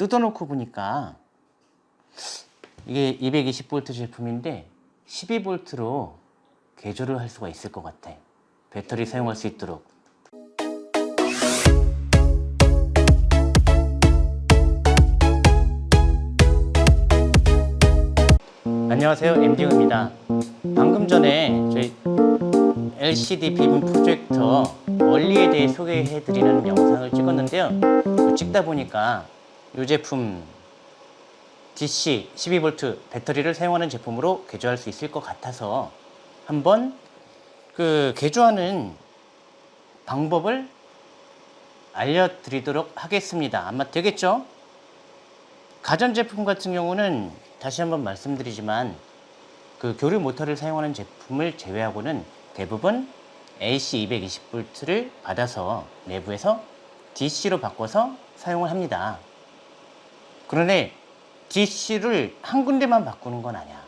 뜯어놓고 보니까 이게 220V 제품인데 12V로 개조를 할 수가 있을 것 같아. 배터리 사용할 수 있도록. 안녕하세요. MDU입니다. 방금 전에 저희 LCD 빔 프로젝터 원리에 대해 소개해드리는 영상을 찍었는데요. 그 찍다 보니까 이 제품 DC 12V 배터리를 사용하는 제품으로 개조할 수 있을 것 같아서 한번 그 개조하는 방법을 알려드리도록 하겠습니다. 아마 되겠죠? 가전제품 같은 경우는 다시 한번 말씀드리지만 그 교류 모터를 사용하는 제품을 제외하고는 대부분 AC 220V를 받아서 내부에서 DC로 바꿔서 사용을 합니다. 그런데 DC를 한 군데만 바꾸는 건 아니야.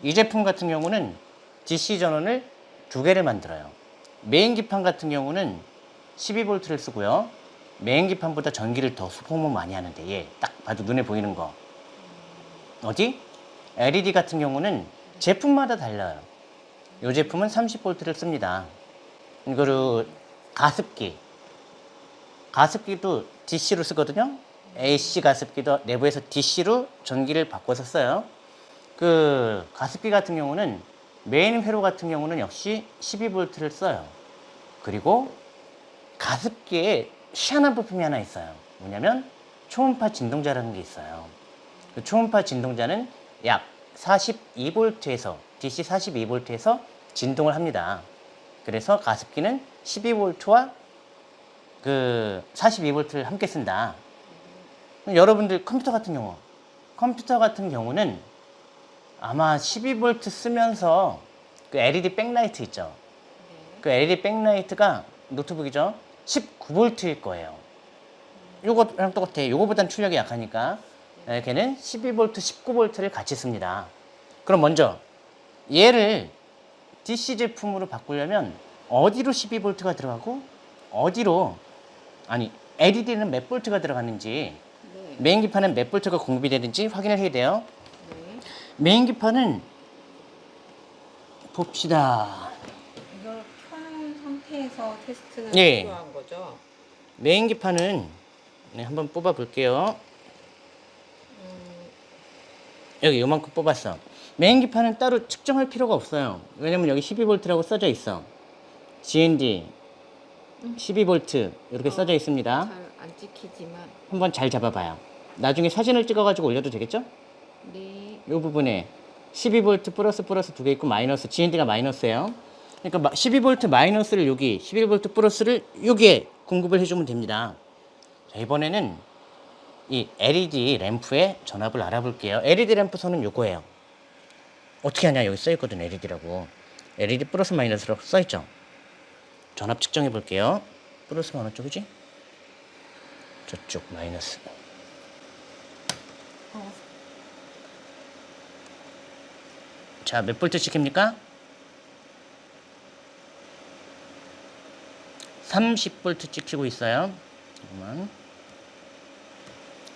이 제품 같은 경우는 DC 전원을 두 개를 만들어요. 메인 기판 같은 경우는 12V를 쓰고요. 메인 기판보다 전기를 더 소모 많이 하는데 얘 딱 봐도 눈에 보이는 거 어디? LED 같은 경우는 제품마다 달라요. 이 제품은 30V를 씁니다. 이거를 가습기 가습기도 DC로 쓰거든요. AC 가습기도 내부에서 DC로 전기를 바꿔서 써요. 그 가습기 같은 경우는 메인 회로 같은 경우는 역시 12V를 써요. 그리고 가습기에 희한한 부품이 하나 있어요. 뭐냐면 초음파 진동자라는 게 있어요. 그 초음파 진동자는 약 42V에서 DC 42V에서 진동을 합니다. 그래서 가습기는 12V와 그 42V를 함께 쓴다. 여러분들 컴퓨터 같은 경우, 컴퓨터 같은 경우는 아마 12V 쓰면서 그 LED backlight 있죠. 그 LED 백라이트가 노트북이죠. 19V일 거예요. 요거랑 똑같아. 요거보단 출력이 약하니까 네, 걔는 12V, 19V를 같이 씁니다. 그럼 먼저 얘를 DC 제품으로 바꾸려면 어디로 12V가 들어가고 어디로 아니 LED는 몇 볼트가 들어가는지 네. 메인 기판은 몇 볼트가 공급이 되는지 확인을 해야 돼요. 네. 메인 기판은 봅시다. 이걸 켜놓은 상태에서 테스트가 예. 필요한 거죠. 메인 기판은 네, 한번 뽑아 볼게요. 음, 여기 요만큼 뽑았어. 메인 기판은 따로 측정할 필요가 없어요. 왜냐면 여기 12V라고 써져 있어. GND 12V 이렇게 써져 있습니다. 잘 안 찍히지만 한번 잘 잡아봐요. 나중에 사진을 찍어가지고 올려도 되겠죠? 네. 이 부분에 12V 플러스 플러스 두 개 있고 마이너스 GND가 마이너스예요. 그러니까 12V 마이너스를 여기 11V 플러스를 여기에 공급을 해주면 됩니다. 자, 이번에는 이 LED 램프의 전압을 알아볼게요. LED 램프 선은 요거예요. 어떻게 하냐 여기 써있거든 LED라고. LED 플러스 마이너스라고 써있죠. 전압 측정해 볼게요. 플러스가 어느 쪽이지? 저쪽 마이너스. 어, 자, 몇 볼트 찍힙니까? 30볼트 찍히고 있어요. 잠깐만.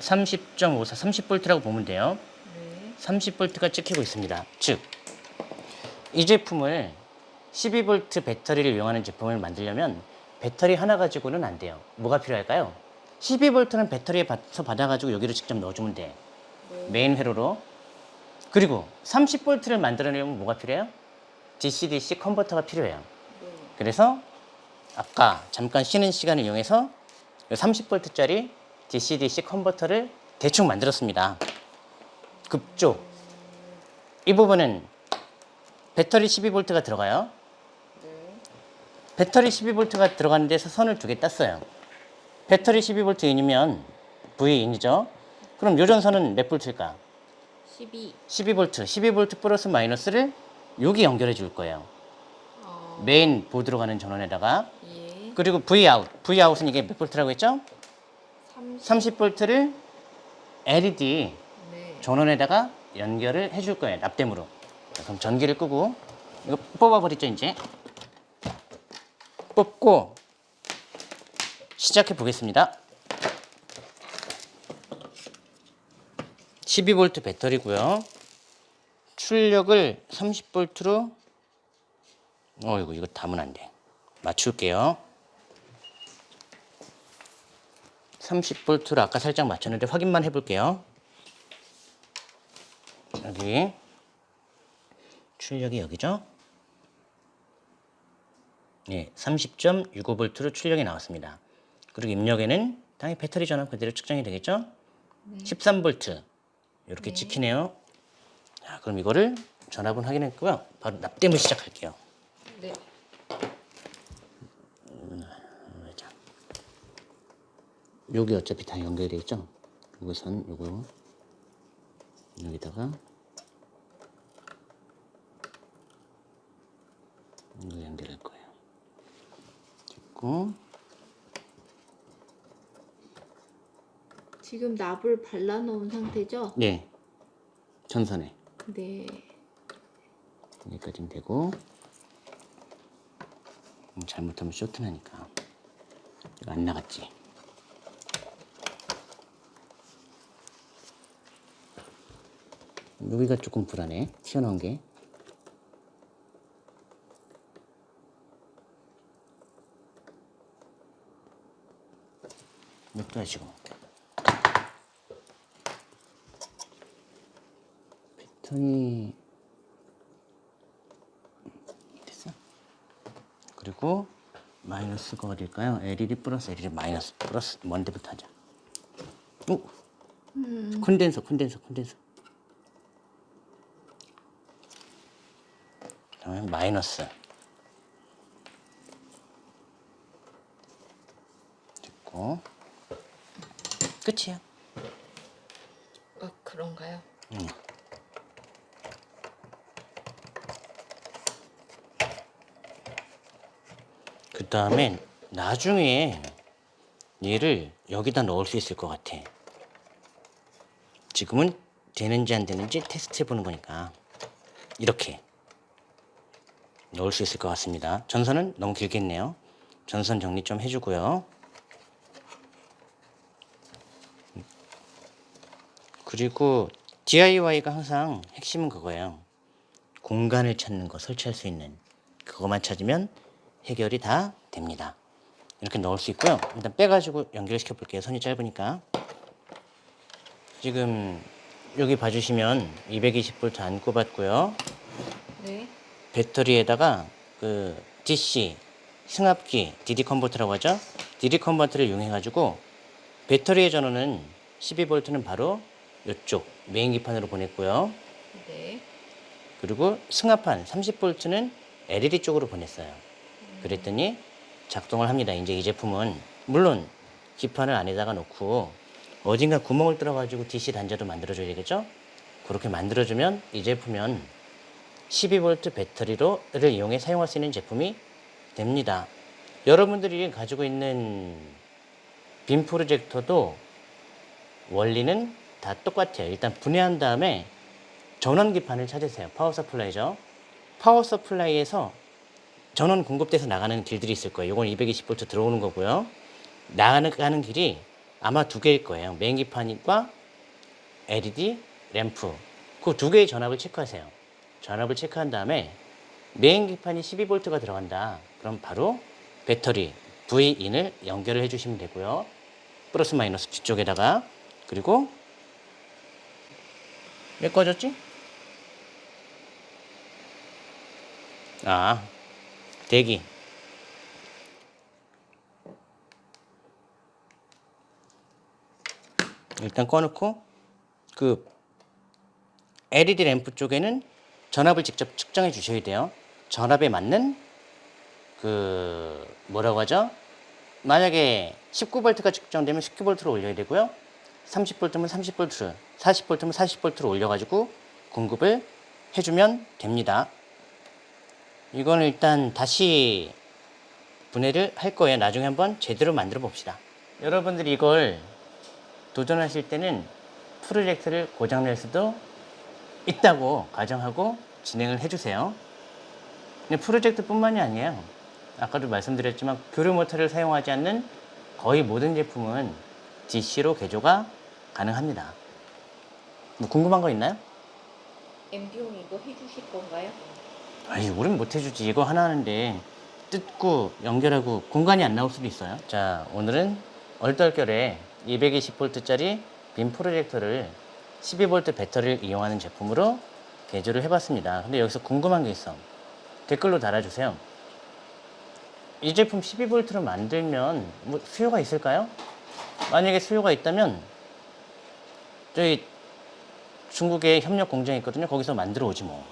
30.54, 30볼트라고 보면 돼요. 네. 30볼트가 찍히고 있습니다. 즉, 이 제품을 12V 배터리를 이용하는 제품을 만들려면 배터리 하나 가지고는 안 돼요. 뭐가 필요할까요? 12V는 배터리에 받아서 받아가지고 여기로 직접 넣어주면 돼. 네. 메인 회로로. 그리고 30V를 만들어내려면 뭐가 필요해요? DC-DC 컨버터가 필요해요. 네. 그래서 아까 잠깐 쉬는 시간을 이용해서 30V짜리 DC-DC 컨버터를 대충 만들었습니다. 급조. 이 부분은 배터리 12V가 들어가요. 네. 배터리 12V가 들어가는 데서 선을 두 개 땄어요. 배터리 12V in이면 V in이죠. 그럼 요 전선은 몇 볼트일까? 12. 12V, 12V 플러스 마이너스를 여기 연결해 줄 거예요. 어, main board로 가는 전원에다가 예. 그리고 V out, V out은 이게 몇 볼트라고 했죠? 30. 30볼트를 LED 네. 전원에다가 연결을 해 줄 거예요. 납땜으로. 자, 그럼 전기를 끄고 이거 뽑아버리죠 이제. 뽑고 시작해 보겠습니다. 12V 배터리고요. 출력을 30V로 어이구 이거 담으면 안 돼. 맞출게요. 30V로 아까 살짝 맞췄는데 확인만 해볼게요. 여기 출력이 여기죠? 예, 30.65V로 출력이 나왔습니다. 그리고 입력에는 당연히 배터리 전압 그대로 측정이 되겠죠? 13V 이렇게 네. 찍히네요. 자, 그럼 이거를 전압은 확인했고요. 바로 납땜을 시작할게요. 네. 자, 여기 어차피 다 연결돼 있죠? 요거선 요거 여기다가 이거 연결할 거예요. 됐고 지금 납을 발라놓은 상태죠? 네 전선에. 네. 여기까지는 되고. 음, 잘못하면 쇼트 나니까. 이거 안 나갔지? 여기가 조금 불안해. 튀어나온 게. 냅둬야 지금 패턴이 됐어. 그리고 마이너스가 어딜까요? LED 플러스 LED 마이너스 플러스 뭔데부터 하자. 오, 콘덴서 콘덴서 콘덴서. 그다음에 마이너스. 됐고 끝이야. 아 그런가요? 그 다음에 나중에 얘를 여기다 넣을 수 있을 것 같아. 지금은 되는지 안 되는지 테스트 해보는 거니까 이렇게 넣을 수 있을 것 같습니다. 전선은 너무 길겠네요. 전선 정리 좀 해주고요. 그리고 DIY가 항상 핵심은 그거예요. 공간을 찾는 거, 설치할 수 있는 그것만 찾으면 해결이 다 됩니다. 이렇게 넣을 수 있고요. 일단 빼가지고 연결시켜 볼게요. 선이 짧으니까. 지금 여기 봐주시면 220V 안 꼽았고요. 네. 배터리에다가 그 DC 승합기 DD 컨버터라고 하죠. DD 컨버터를 이용해가지고 배터리의 전원은 12V는 바로 이쪽 메인 기판으로 보냈고요. 네. 그리고 승합판 30V는 LED 쪽으로 보냈어요. 그랬더니 작동을 합니다. 이제 이 제품은 물론 기판을 안에다가 놓고 어딘가 구멍을 뚫어가지고 DC 단자도 만들어줘야 되겠죠? 그렇게 만들어주면 이 제품은 12V 배터리로를 이용해 사용할 수 있는 제품이 됩니다. 여러분들이 가지고 있는 빔 프로젝터도 원리는 다 똑같아요. 일단 분해한 다음에 전원 기판을 찾으세요. power supply죠. power supply에서 전원 공급돼서 나가는 길들이 있을 거예요. 이건 220V 들어오는 거고요. 나가는 길이 아마 두 개일 거예요. 메인 기판과 LED 램프. 그 두 개의 전압을 체크하세요. 전압을 체크한 다음에 메인 기판이 12V가 들어간다. 그럼 바로 배터리 V인을 연결을 해주시면 되고요. 플러스 마이너스 뒤쪽에다가 그리고 왜 꺼졌지? 아 대기 일단 꺼놓고 그 LED 램프 쪽에는 전압을 직접 측정해 주셔야 돼요. 전압에 맞는 그 뭐라고 하죠? 만약에 19V가 측정되면 19V로 올려야 되고요. 30V면 30V, 40V면 40V로 올려가지고 공급을 해주면 됩니다. 이거는 일단 다시 분해를 할 거예요. 나중에 한번 제대로 만들어 봅시다. 여러분들이 이걸 도전하실 때는 프로젝트를 고장낼 수도 있다고 가정하고 진행을 해주세요. 근데 프로젝트뿐만이 아니에요. 아까도 말씀드렸지만 교류 모터를 사용하지 않는 거의 모든 제품은 DC로 개조가 가능합니다. 뭐 궁금한 거 있나요? 엠비용 이거 해주실 건가요? 아이, 우린 못 해주지. 이거 하나 하는데 뜯고 연결하고 공간이 안 나올 수도 있어요. 자, 오늘은 얼떨결에 220V짜리 빔 프로젝터를 12V 배터리를 이용하는 제품으로 개조를 해봤습니다. 근데 여기서 궁금한 게 있어. 댓글로 달아주세요. 이 제품 12V로 만들면 뭐 수요가 있을까요? 만약에 수요가 있다면 저희 중국에 협력 공장이 있거든요. 거기서 만들어 오지 뭐.